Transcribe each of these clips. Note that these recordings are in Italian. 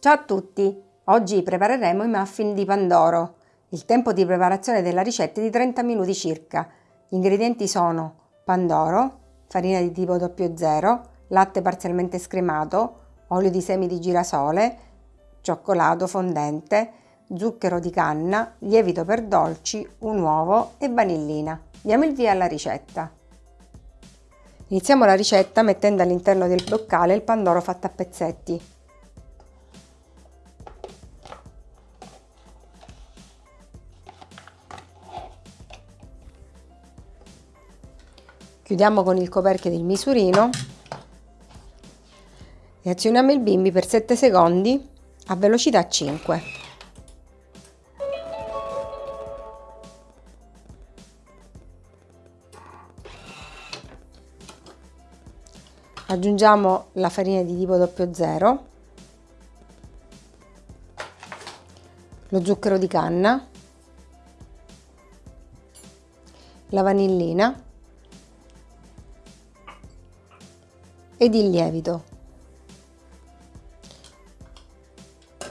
Ciao a tutti! Oggi prepareremo i muffin di Pandoro. Il tempo di preparazione della ricetta è di 30 minuti circa. Gli ingredienti sono pandoro, farina di tipo 00, latte parzialmente scremato, olio di semi di girasole, cioccolato fondente, zucchero di canna, lievito per dolci, un uovo e vanillina. Diamo il via alla ricetta. Iniziamo la ricetta mettendo all'interno del boccale il pandoro fatto a pezzetti. Chiudiamo con il coperchio del misurino. E azioniamo il bimbi per 7 secondi a velocità 5. aggiungiamo la farina di tipo 00 lo zucchero di canna. La vanillina ed il lievito.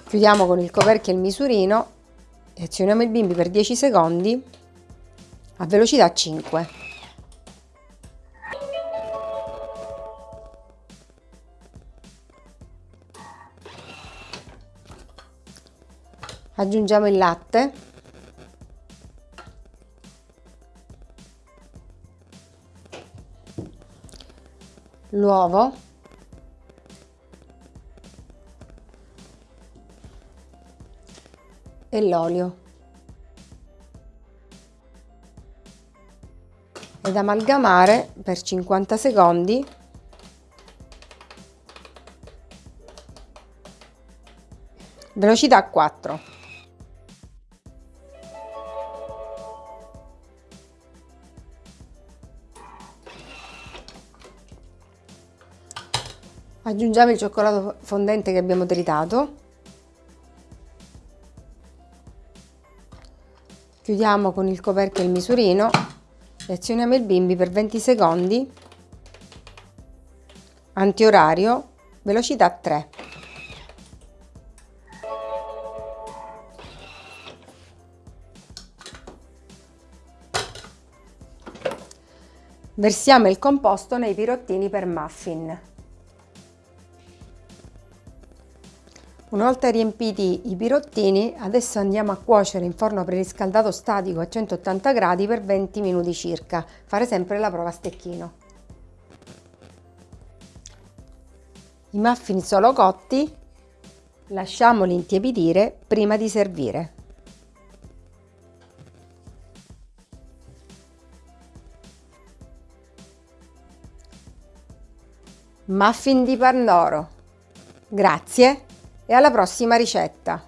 Chiudiamo con il coperchio il misurino e azioniamo il bimbi per 10 secondi a velocità 5 aggiungiamo il latte l'uovo. E l'olio. Ed amalgamare per 50 secondi. Velocità 4 aggiungiamo il cioccolato fondente che abbiamo tritato. Chiudiamo con il coperchio il misurino. E azioniamo il bimbi per 20 secondi. Antiorario velocità 3 versiamo il composto nei pirottini per muffin Una volta riempiti i pirottini, adesso andiamo a cuocere in forno preriscaldato statico a 180 gradi per 20 minuti circa. Fare sempre la prova a stecchino. I muffin sono cotti, lasciamoli intiepidire prima di servire. Muffin di Pandoro. Grazie! E alla prossima ricetta!